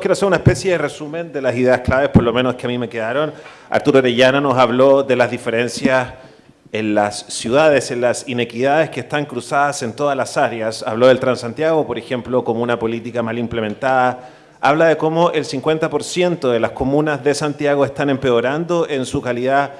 Quiero hacer una especie de resumen de las ideas claves, por lo menos que a mí me quedaron. Arturo Orellana nos habló de las diferencias en las ciudades, en las inequidades que están cruzadas en todas las áreas. Habló del Transantiago, por ejemplo, como una política mal implementada. Habla de cómo el 50% de las comunas de Santiago están empeorando en su calidad.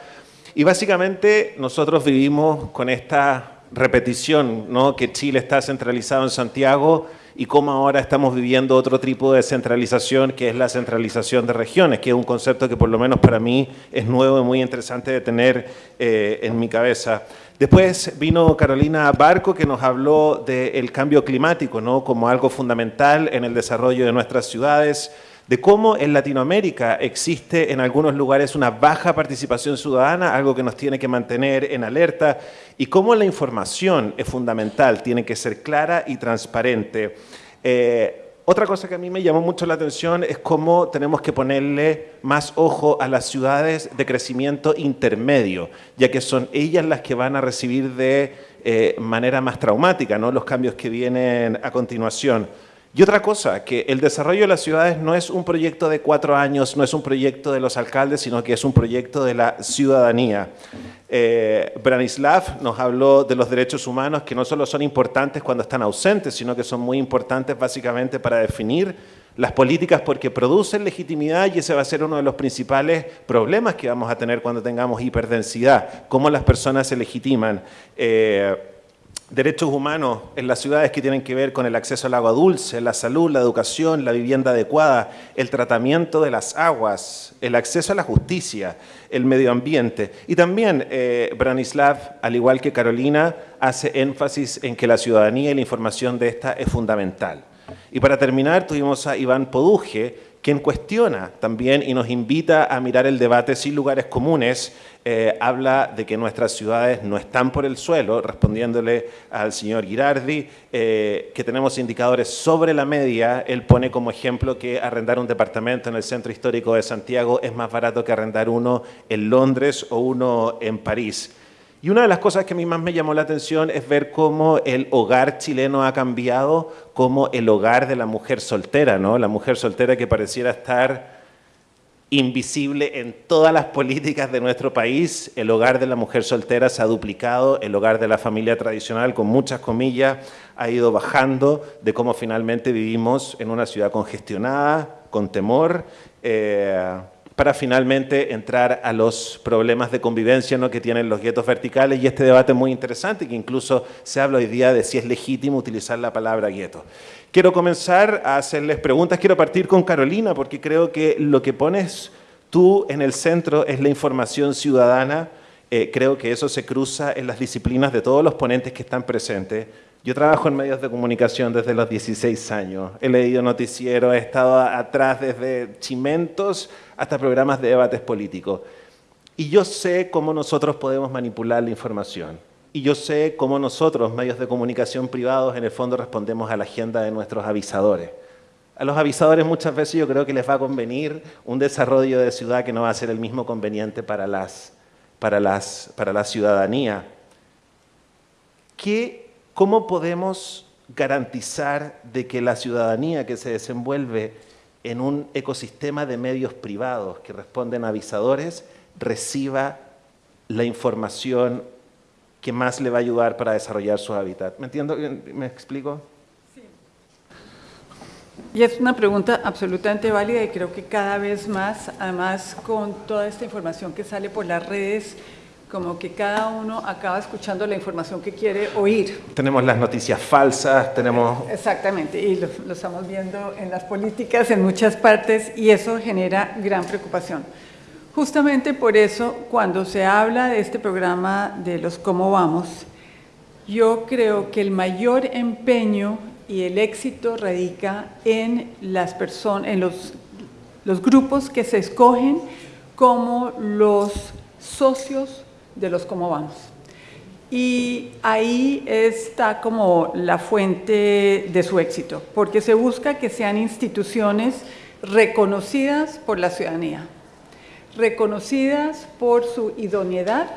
Y básicamente nosotros vivimos con esta repetición, ¿no? que Chile está centralizado en Santiago y cómo ahora estamos viviendo otro tipo de centralización, que es la centralización de regiones, que es un concepto que por lo menos para mí es nuevo y muy interesante de tener eh, en mi cabeza. Después vino Carolina Barco, que nos habló del cambio climático ¿no? como algo fundamental en el desarrollo de nuestras ciudades, de cómo en Latinoamérica existe en algunos lugares una baja participación ciudadana, algo que nos tiene que mantener en alerta, y cómo la información es fundamental, tiene que ser clara y transparente. Eh, otra cosa que a mí me llamó mucho la atención es cómo tenemos que ponerle más ojo a las ciudades de crecimiento intermedio, ya que son ellas las que van a recibir de eh, manera más traumática los cambios que vienen a continuación. Y otra cosa, que el desarrollo de las ciudades no es un proyecto de cuatro años, no es un proyecto de los alcaldes, sino que es un proyecto de la ciudadanía. Eh, Branislav nos habló de los derechos humanos que no solo son importantes cuando están ausentes, sino que son muy importantes básicamente para definir las políticas porque producen legitimidad y ese va a ser uno de los principales problemas que vamos a tener cuando tengamos hiperdensidad, cómo las personas se legitiman. Eh, derechos humanos en las ciudades que tienen que ver con el acceso al agua dulce, la salud, la educación, la vivienda adecuada, el tratamiento de las aguas, el acceso a la justicia, el medio ambiente. Y también eh, Branislav, al igual que Carolina, hace énfasis en que la ciudadanía y la información de esta es fundamental. Y para terminar, tuvimos a Iván Poduje, quien cuestiona también y nos invita a mirar el debate sin lugares comunes, eh, habla de que nuestras ciudades no están por el suelo, respondiéndole al señor Girardi, eh, que tenemos indicadores sobre la media, él pone como ejemplo que arrendar un departamento en el centro histórico de Santiago es más barato que arrendar uno en Londres o uno en París. Y una de las cosas que a mí más me llamó la atención es ver cómo el hogar chileno ha cambiado, como el hogar de la mujer soltera, ¿no? La mujer soltera que pareciera estar invisible en todas las políticas de nuestro país. El hogar de la mujer soltera se ha duplicado, el hogar de la familia tradicional, con muchas comillas, ha ido bajando de cómo finalmente vivimos en una ciudad congestionada, con temor, eh, para finalmente entrar a los problemas de convivencia ¿no? que tienen los guetos verticales y este debate muy interesante que incluso se habla hoy día de si es legítimo utilizar la palabra gueto. Quiero comenzar a hacerles preguntas, quiero partir con Carolina porque creo que lo que pones tú en el centro es la información ciudadana, eh, creo que eso se cruza en las disciplinas de todos los ponentes que están presentes, yo trabajo en medios de comunicación desde los 16 años. He leído noticieros, he estado atrás desde chimentos hasta programas de debates políticos. Y yo sé cómo nosotros podemos manipular la información. Y yo sé cómo nosotros, medios de comunicación privados, en el fondo respondemos a la agenda de nuestros avisadores. A los avisadores muchas veces yo creo que les va a convenir un desarrollo de ciudad que no va a ser el mismo conveniente para, las, para, las, para la ciudadanía. ¿Qué ¿Cómo podemos garantizar de que la ciudadanía que se desenvuelve en un ecosistema de medios privados que responden a avisadores reciba la información que más le va a ayudar para desarrollar su hábitat? ¿Me entiendo? ¿Me explico? Sí. Y es una pregunta absolutamente válida y creo que cada vez más, además con toda esta información que sale por las redes, como que cada uno acaba escuchando la información que quiere oír. Tenemos las noticias falsas, tenemos... Exactamente, y lo, estamos viendo en las políticas en muchas partes y eso genera gran preocupación. Justamente por eso, cuando se habla de este programa de los cómo vamos, yo creo que el mayor empeño y el éxito radica en las personas, en los, los grupos que se escogen como los socios de los cómo vamos. Y ahí está como la fuente de su éxito, porque se busca que sean instituciones reconocidas por la ciudadanía, reconocidas por su idoneidad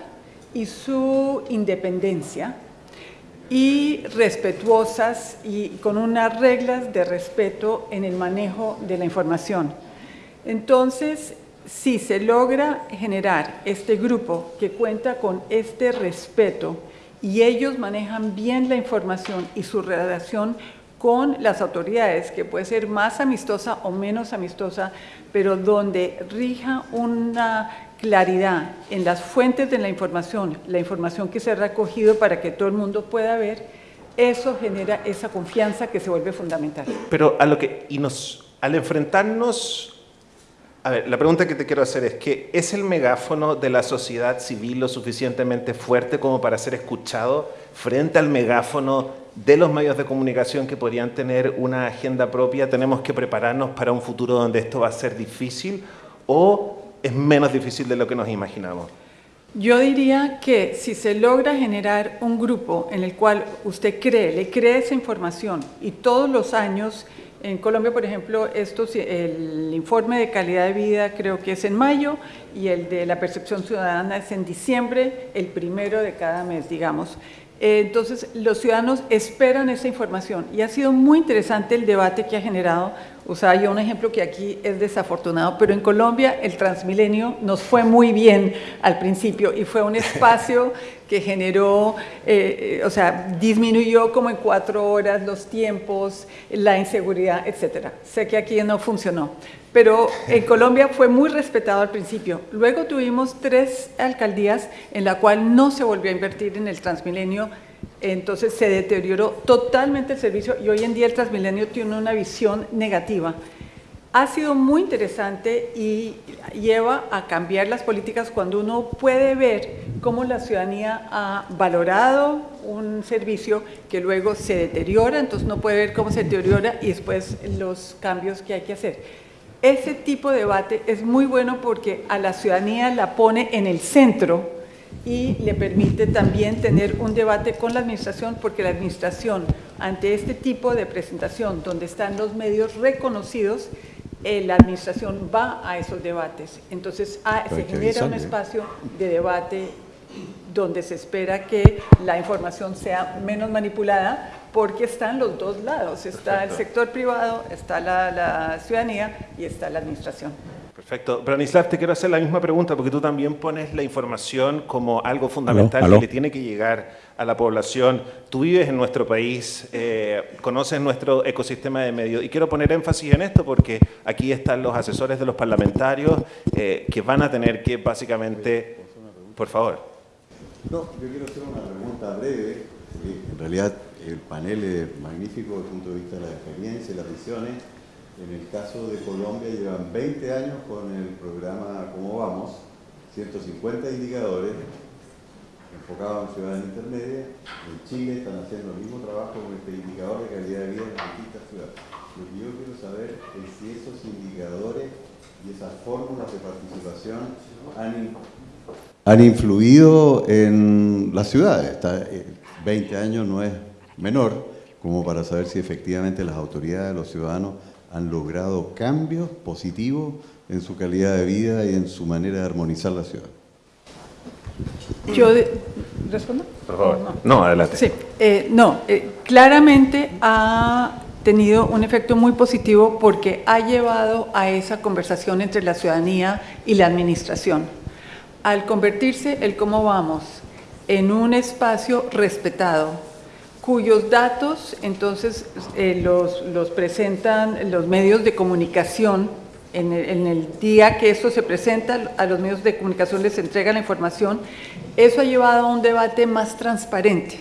y su independencia, y respetuosas y con unas reglas de respeto en el manejo de la información. Entonces, si se logra generar este grupo que cuenta con este respeto y ellos manejan bien la información y su relación con las autoridades, que puede ser más amistosa o menos amistosa, pero donde rija una claridad en las fuentes de la información, la información que se ha recogido para que todo el mundo pueda ver, eso genera esa confianza que se vuelve fundamental. Pero a lo que, y nos, al enfrentarnos a ver, la pregunta que te quiero hacer es que ¿es el megáfono de la sociedad civil lo suficientemente fuerte como para ser escuchado frente al megáfono de los medios de comunicación que podrían tener una agenda propia? ¿Tenemos que prepararnos para un futuro donde esto va a ser difícil o es menos difícil de lo que nos imaginamos? Yo diría que si se logra generar un grupo en el cual usted cree, le cree esa información y todos los años en Colombia, por ejemplo, el informe de calidad de vida creo que es en mayo y el de la percepción ciudadana es en diciembre, el primero de cada mes, digamos. Entonces, los ciudadanos esperan esa información y ha sido muy interesante el debate que ha generado. Usaba yo un ejemplo que aquí es desafortunado, pero en Colombia el Transmilenio nos fue muy bien al principio y fue un espacio que generó, eh, eh, o sea, disminuyó como en cuatro horas los tiempos, la inseguridad, etcétera. Sé que aquí no funcionó, pero en Colombia fue muy respetado al principio. Luego tuvimos tres alcaldías en la cual no se volvió a invertir en el Transmilenio, entonces se deterioró totalmente el servicio y hoy en día el Transmilenio tiene una visión negativa ha sido muy interesante y lleva a cambiar las políticas cuando uno puede ver cómo la ciudadanía ha valorado un servicio que luego se deteriora, entonces uno puede ver cómo se deteriora y después los cambios que hay que hacer. Ese tipo de debate es muy bueno porque a la ciudadanía la pone en el centro y le permite también tener un debate con la administración porque la administración ante este tipo de presentación donde están los medios reconocidos eh, la administración va a esos debates. Entonces ah, se genera un espacio de debate donde se espera que la información sea menos manipulada porque están los dos lados, está el sector privado, está la ciudadanía y está la administración. Perfecto. Branislav, te quiero hacer la misma pregunta porque tú también pones la información como algo fundamental que le tiene que llegar a la población. Tú vives en nuestro país, eh, conoces nuestro ecosistema de medios y quiero poner énfasis en esto porque aquí están los asesores de los parlamentarios eh, que van a tener que básicamente... Por favor. No, yo quiero hacer una pregunta breve. En realidad el panel es magnífico desde el punto de vista de la experiencia y las visiones en el caso de Colombia llevan 20 años con el programa Cómo Vamos, 150 indicadores enfocados en ciudades intermedias. En Chile están haciendo el mismo trabajo con este indicador de calidad de vida en distintas ciudades. Lo que yo quiero saber es si esos indicadores y esas fórmulas de participación han, han influido en las ciudades. 20 eh, años no es menor como para saber si efectivamente las autoridades, los ciudadanos han logrado cambios positivos en su calidad de vida y en su manera de armonizar la ciudad. ¿Yo respondo? Por favor. No. adelante. Sí, eh, no, eh, claramente ha tenido un efecto muy positivo porque ha llevado a esa conversación entre la ciudadanía y la administración. Al convertirse el cómo vamos en un espacio respetado, cuyos datos entonces eh, los, presentan los medios de comunicación. En el, día que esto se presenta, a los medios de comunicación les entrega la información. Eso ha llevado a un debate más transparente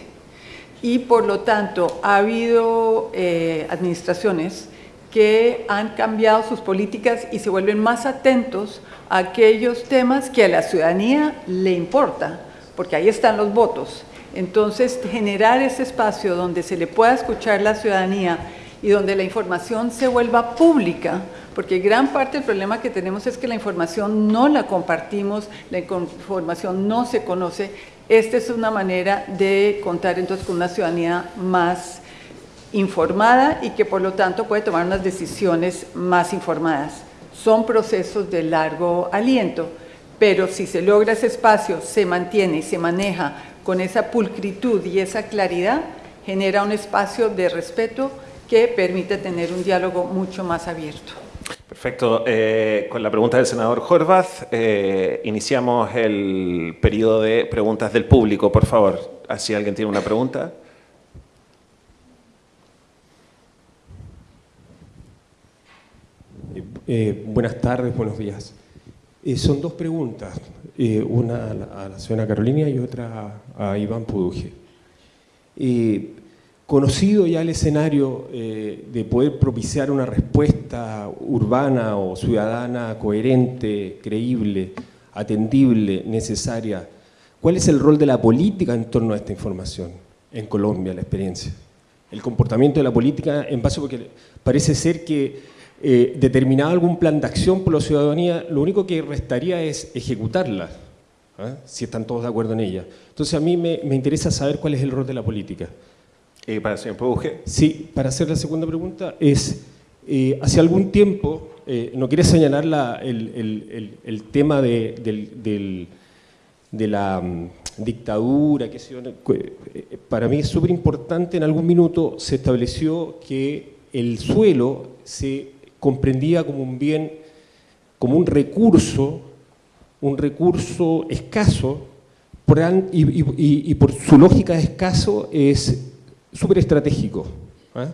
y por lo tanto ha habido eh, administraciones que han cambiado sus políticas y se vuelven más atentos a aquellos temas que a la ciudadanía le importa, porque ahí están los votos. Entonces, generar ese espacio donde se le pueda escuchar la ciudadanía y donde la información se vuelva pública, porque gran parte del problema que tenemos es que la información no la compartimos, la información no se conoce. Esta es una manera de contar entonces con una ciudadanía más informada y que por lo tanto puede tomar unas decisiones más informadas. Son procesos de largo aliento, pero si se logra ese espacio, se mantiene y se maneja con esa pulcritud y esa claridad, genera un espacio de respeto que permite tener un diálogo mucho más abierto. Perfecto. Eh, con la pregunta del senador Horvath, eh, iniciamos el periodo de preguntas del público, por favor. Si alguien tiene una pregunta. Eh, buenas tardes, buenos días. Son dos preguntas, una a la, señora Carolina y otra a Iván Puduje conocido ya el escenario eh, de poder propiciar una respuesta urbana o ciudadana coherente, creíble, atendible, necesaria, ¿cuál es el rol de la política en torno a esta información en Colombia, la experiencia? El comportamiento de la política en base, porque parece ser que eh, determinado algún plan de acción por la ciudadanía, lo único que restaría es ejecutarla, ¿ah? si están todos de acuerdo en ella. Entonces a mí me, me interesa saber cuál es el rol de la política. ¿Y para el señor Puje? Sí, para hacer la segunda pregunta es, eh, hace algún tiempo, eh, no quiere señalar el, tema de, la mm, dictadura, que eh, para mí es súper importante, en algún minuto se estableció que el suelo se comprendía como un bien, como un recurso, un recurso escaso, y, por su lógica de escaso es súper estratégico. ¿ah?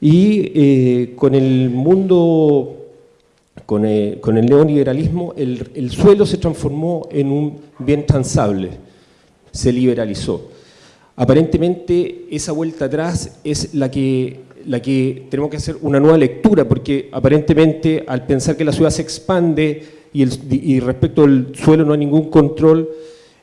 Y eh, con el mundo, con el, con el neoliberalismo, el, suelo se transformó en un bien transable, se liberalizó. Aparentemente esa vuelta atrás es la que, tenemos que hacer una nueva lectura, porque aparentemente al pensar que la ciudad se expande y, respecto al suelo no hay ningún control,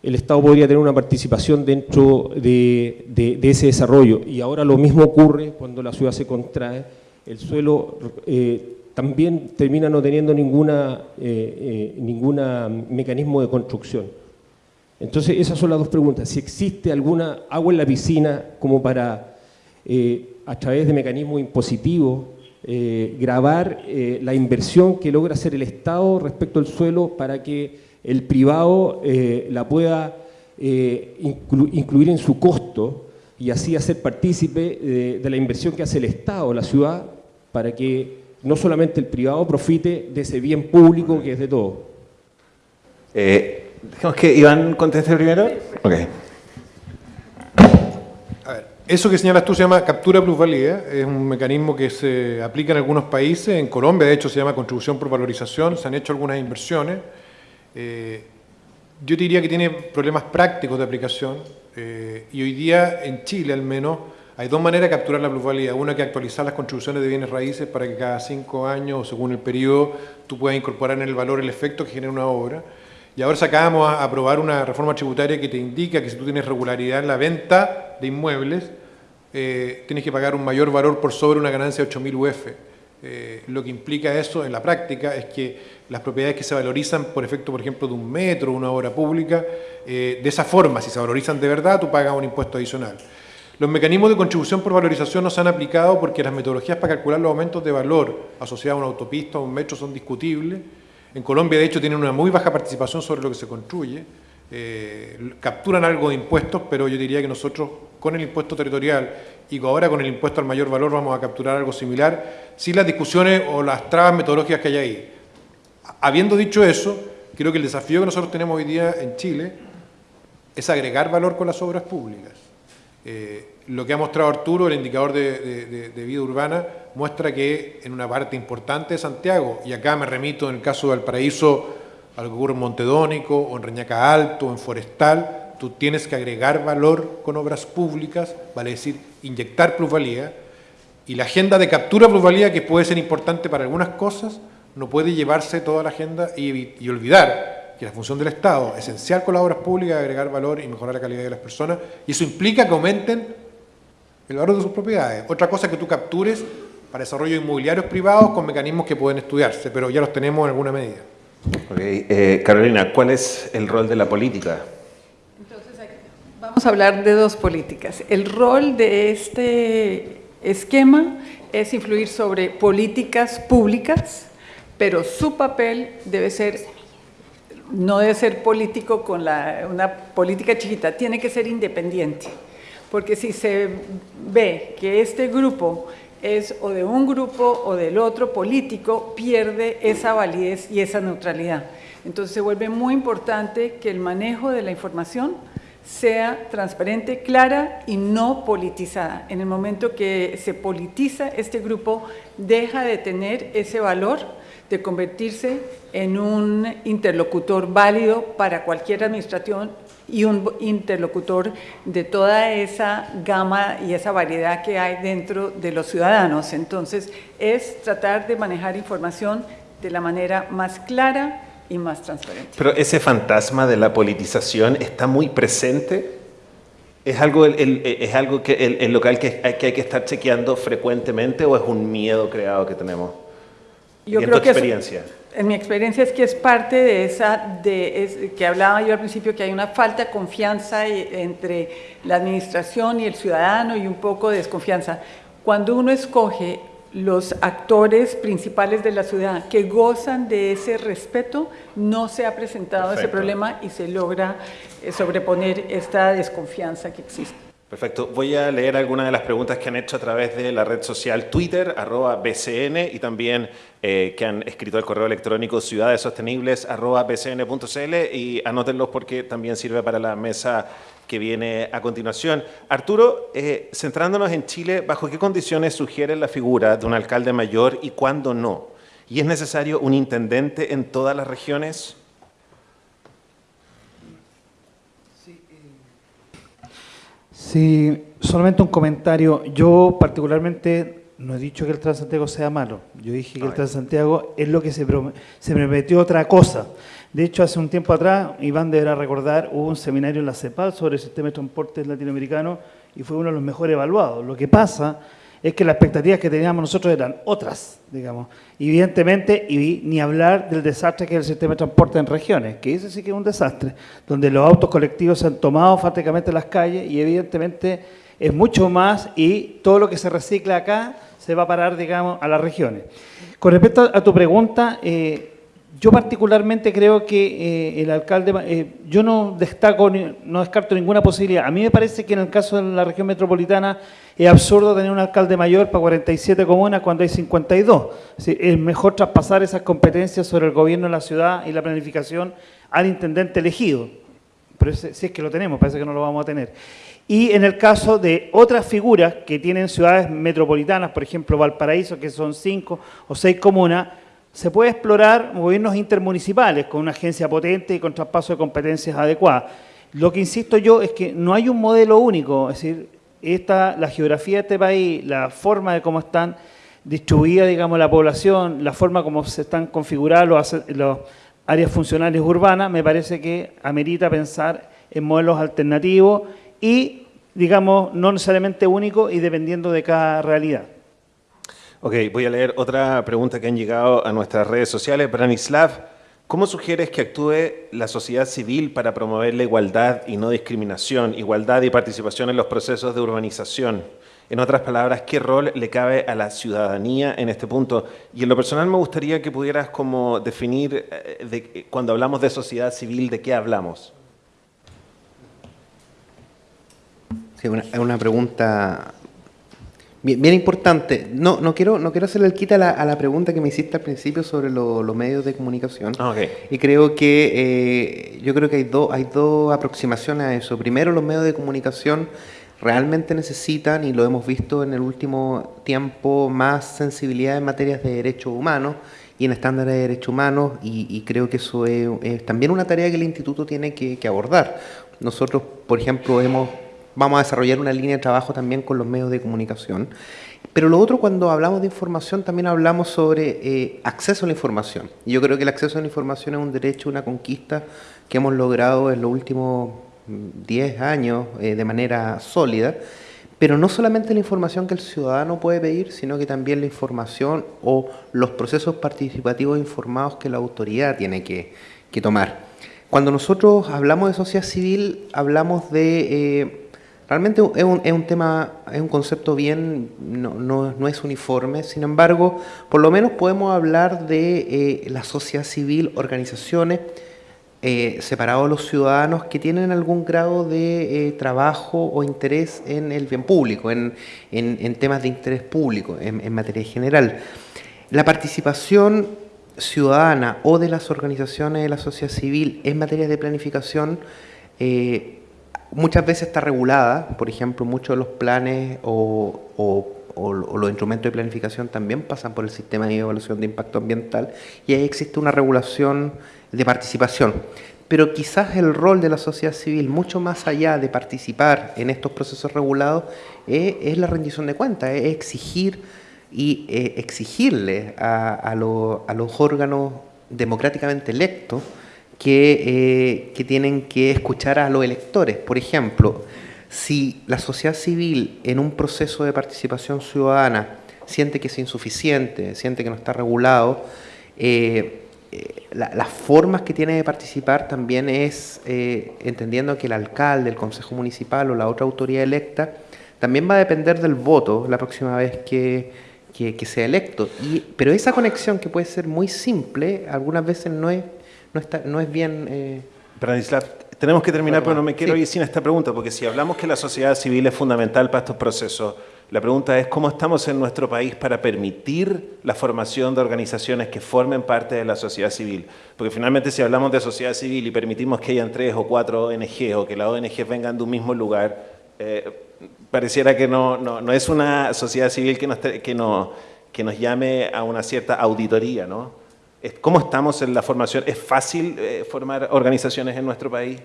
el Estado podría tener una participación dentro de, ese desarrollo. Y ahora lo mismo ocurre cuando la ciudad se contrae, el suelo eh, también termina no teniendo ninguna, eh, eh, mecanismo de construcción. Entonces esas son las dos preguntas. Si existe alguna agua en la piscina como para, a través de mecanismos impositivos, grabar la inversión que logra hacer el Estado respecto al suelo para que el privado eh, la pueda eh, incluir en su costo y así hacer partícipe eh, de, la inversión que hace el Estado, la ciudad, para que no solamente el privado profite de ese bien público que es de todo. Dejemos que Iván conteste primero. Okay. Eso que señalas tú se llama captura plusvalía, es un mecanismo que se aplica en algunos países, en Colombia de hecho se llama contribución por valorización, se han hecho algunas inversiones, eh, yo diría que tiene problemas prácticos de aplicación eh, y hoy día en Chile al menos hay dos maneras de capturar la plusvalía. Una que actualizar las contribuciones de bienes raíces para que cada cinco años, según el periodo, tú puedas incorporar en el valor el efecto que genera una obra. Y ahora sacábamos a aprobar una reforma tributaria que te indica que si tú tienes regularidad en la venta de inmuebles, eh, tienes que pagar un mayor valor por sobre una ganancia de 8.000 UF. lo que implica eso en la práctica es que las propiedades que se valorizan por efecto, por ejemplo, de un metro, una obra pública, eh, de esa forma, si se valorizan de verdad, tú pagas un impuesto adicional. Los mecanismos de contribución por valorización no se han aplicado porque las metodologías para calcular los aumentos de valor asociados a una autopista o un metro son discutibles. En Colombia, de hecho, tienen una muy baja participación sobre lo que se construye. Eh, capturan algo de impuestos, pero yo diría que nosotros con el impuesto territorial y ahora con el impuesto al mayor valor vamos a capturar algo similar, sin las discusiones o las trabas metodológicas que hay ahí. Habiendo dicho eso, creo que el desafío que nosotros tenemos hoy día en Chile es agregar valor con las obras públicas. Eh, lo que ha mostrado Arturo, el indicador de, vida urbana, muestra que en una parte importante de Santiago, y acá me remito en el caso del Paraíso a lo que ocurre en Montedónico, o en Reñaca Alto, o en Forestal, tú tienes que agregar valor con obras públicas, vale decir, inyectar plusvalía, y la agenda de captura plusvalía, que puede ser importante para algunas cosas, no puede llevarse toda la agenda y, olvidar que la función del Estado, esencial con las obras públicas, es agregar valor y mejorar la calidad de las personas, y eso implica que aumenten el valor de sus propiedades. Otra cosa que tú captures para desarrollo inmobiliarios privados con mecanismos que pueden estudiarse, pero ya los tenemos en alguna medida. Eh, Carolina, ¿cuál es el rol de la política? Entonces, vamos a hablar de dos políticas. El rol de este esquema es influir sobre políticas públicas pero su papel debe ser no debe ser político con una política chiquita, tiene que ser independiente. Porque si se ve que este grupo es o de un grupo o del otro político, pierde esa validez y esa neutralidad. Entonces se vuelve muy importante que el manejo de la información sea transparente, clara y no politizada. En el momento que se politiza, este grupo deja de tener ese valor de convertirse en un interlocutor válido para cualquier administración y un interlocutor de toda esa gama y esa variedad que hay dentro de los ciudadanos. Entonces, es tratar de manejar información de la manera más clara y más transparente. Pero ese fantasma de la politización está muy presente. ¿Es algo, es algo que el, local hay, que hay que estar chequeando frecuentemente o es un miedo creado que tenemos? Yo en creo tu que experiencia. en mi experiencia es que es parte de esa, de, que hablaba yo al principio, que hay una falta de confianza entre la administración y el ciudadano y un poco de desconfianza. Cuando uno escoge los actores principales de la ciudad que gozan de ese respeto, no se ha presentado ese problema y se logra eh, sobreponer esta desconfianza que existe. Perfecto. Voy a leer algunas de las preguntas que han hecho a través de la red social Twitter, arroba BCN, y también eh, que han escrito al correo electrónico ciudadesostenibles, arroba bcn.cl, y anótenlos porque también sirve para la mesa que viene a continuación. Arturo, eh, centrándonos en Chile, ¿bajo qué condiciones sugiere la figura de un alcalde mayor y cuándo no? ¿Y es necesario un intendente en todas las regiones? Sí, solamente un comentario. Yo particularmente no he dicho que el Transantiago sea malo. Yo dije que el Transantiago es lo que se, se prometió otra cosa. De hecho, hace un tiempo atrás, Iván deberá recordar, hubo un seminario en la CEPAL sobre el sistema de transporte latinoamericano y fue uno de los mejores evaluados. Lo que pasa es que las expectativas que teníamos nosotros eran otras, digamos. Evidentemente, y ni hablar del desastre que es el sistema de transporte en regiones, que ese sí que es un desastre, donde los autos colectivos se han tomado prácticamente las calles y evidentemente es mucho más y todo lo que se recicla acá se va a parar, digamos, a las regiones. Con respecto a tu pregunta, eh, yo particularmente creo que eh, el alcalde, eh, yo no destaco, no descarto ninguna posibilidad. A mí me parece que en el caso de la región metropolitana es absurdo tener un alcalde mayor para 47 comunas cuando hay 52. Es, mejor traspasar esas competencias sobre el gobierno de la ciudad y la planificación al intendente elegido. Pero si es que lo tenemos, parece que no lo vamos a tener. Y en el caso de otras figuras que tienen ciudades metropolitanas, por ejemplo Valparaíso, que son cinco o seis comunas, se puede explorar gobiernos intermunicipales con una agencia potente y con traspaso de competencias adecuadas. Lo que insisto yo es que no hay un modelo único, es decir, esta, la geografía de este país, la forma de cómo están distribuida, digamos, la población, la forma como se están configuradas las áreas funcionales urbanas, me parece que amerita pensar en modelos alternativos y, digamos, no necesariamente únicos y dependiendo de cada realidad. Ok, voy a leer otra pregunta que han llegado a nuestras redes sociales. Branislav, ¿cómo sugieres que actúe la sociedad civil para promover la igualdad y no discriminación, igualdad y participación en los procesos de urbanización? En otras palabras, ¿qué rol le cabe a la ciudadanía en este punto? Y en lo personal me gustaría que pudieras como definir, eh, de, cuando hablamos de sociedad civil, ¿de qué hablamos? Sí, es una pregunta Bien, importante. No, no quiero, no quiero hacerle el quita a la, pregunta que me hiciste al principio sobre los medios de comunicación. Ah, y creo que eh, yo creo que hay dos, hay dos aproximaciones a eso. Primero, los medios de comunicación realmente necesitan, y lo hemos visto en el último tiempo, más sensibilidad en materias de derechos humanos y en estándares de derechos humanos, y, creo que eso es, también una tarea que el instituto tiene que abordar. Nosotros, por ejemplo, hemos vamos a desarrollar una línea de trabajo también con los medios de comunicación. Pero lo otro, cuando hablamos de información, también hablamos sobre eh, acceso a la información. Yo creo que el acceso a la información es un derecho, una conquista que hemos logrado en los últimos 10 mm, años eh, de manera sólida. Pero no solamente la información que el ciudadano puede pedir, sino que también la información o los procesos participativos informados que la autoridad tiene que, tomar. Cuando nosotros hablamos de sociedad civil, hablamos de... Eh, Realmente es un, es un, tema, es un concepto bien, no, no, no, es uniforme, sin embargo, por lo menos podemos hablar de eh, la sociedad civil, organizaciones eh, separado a los ciudadanos que tienen algún grado de eh, trabajo o interés en el bien público, en, temas de interés público, en, materia general. La participación ciudadana o de las organizaciones de la sociedad civil en materia de planificación eh, muchas veces está regulada, por ejemplo, muchos de los planes o, los instrumentos de planificación también pasan por el sistema de evaluación de impacto ambiental y ahí existe una regulación de participación. Pero quizás el rol de la sociedad civil, mucho más allá de participar en estos procesos regulados, es, la rendición de cuentas, es exigir y eh, exigirle a los órganos democráticamente electos que, eh, que tienen que escuchar a los electores. Por ejemplo, si la sociedad civil en un proceso de participación ciudadana siente que es insuficiente, siente que no está regulado, eh, eh, las formas que tiene de participar también es entendiendo que el alcalde, el consejo municipal o la otra autoridad electa también va a depender del voto la próxima vez que, que sea electo. Y, pero esa conexión que puede ser muy simple, algunas veces no es no, está, no es bien... Eh... tenemos que terminar, pero no me quiero ir sin esta pregunta, porque si hablamos que la sociedad civil es fundamental para estos procesos, la pregunta es cómo estamos en nuestro país para permitir la formación de organizaciones que formen parte de la sociedad civil. Porque finalmente si hablamos de sociedad civil y permitimos que hayan tres o cuatro ONG o que las ONG vengan de un mismo lugar, eh, pareciera que no, no, no, es una sociedad civil que nos, que, no, que nos llame a una cierta auditoría, ¿no? ¿Cómo estamos en la formación? ¿Es fácil eh, formar organizaciones en nuestro país?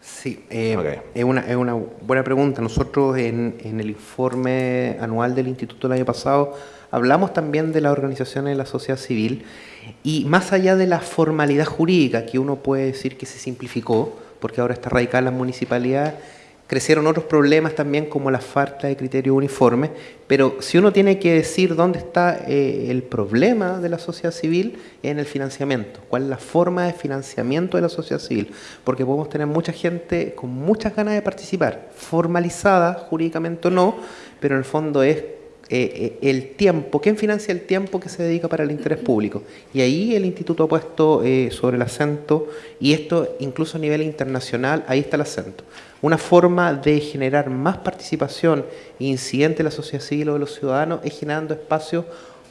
Sí, eh, es, una, es, una, buena pregunta. Nosotros en, en, el informe anual del Instituto del año pasado hablamos también de las organizaciones de la sociedad civil y más allá de la formalidad jurídica que uno puede decir que se simplificó, porque ahora está radicada en las municipalidades, crecieron otros problemas también como la falta de criterios uniformes, pero si uno tiene que decir dónde está eh, el problema de la sociedad civil, en el financiamiento, cuál es la forma de financiamiento de la sociedad civil, porque podemos tener mucha gente con muchas ganas de participar, formalizada jurídicamente o no, pero en el fondo es eh, eh, el tiempo, ¿quién financia el tiempo que se dedica para el interés público? Y ahí el instituto ha puesto sobre el acento, y esto incluso a nivel internacional, ahí está el acento una forma de generar más participación e incidente de la sociedad civil o de los ciudadanos es generando espacios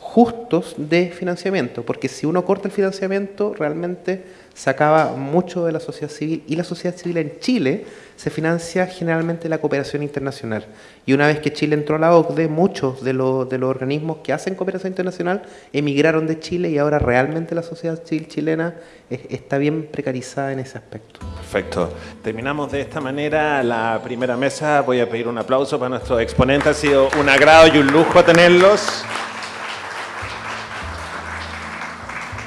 justos de financiamiento, porque si uno corta el financiamiento, realmente se acaba mucho de la sociedad civil y la sociedad civil en Chile se financia generalmente la cooperación internacional. Y una vez que Chile entró a la OCDE, muchos de, los, de los organismos que hacen cooperación internacional emigraron de Chile y ahora realmente la sociedad civil chilena está bien precarizada en ese aspecto. Perfecto. Terminamos de esta manera la primera mesa. Voy a pedir un aplauso para nuestros exponentes. Ha sido un agrado y un lujo tenerlos.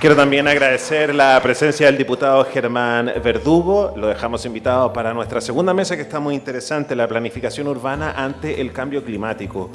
Quiero también agradecer la presencia del diputado Germán Verdugo. Lo dejamos invitado para nuestra segunda mesa que está muy interesante, la planificación urbana ante el cambio climático.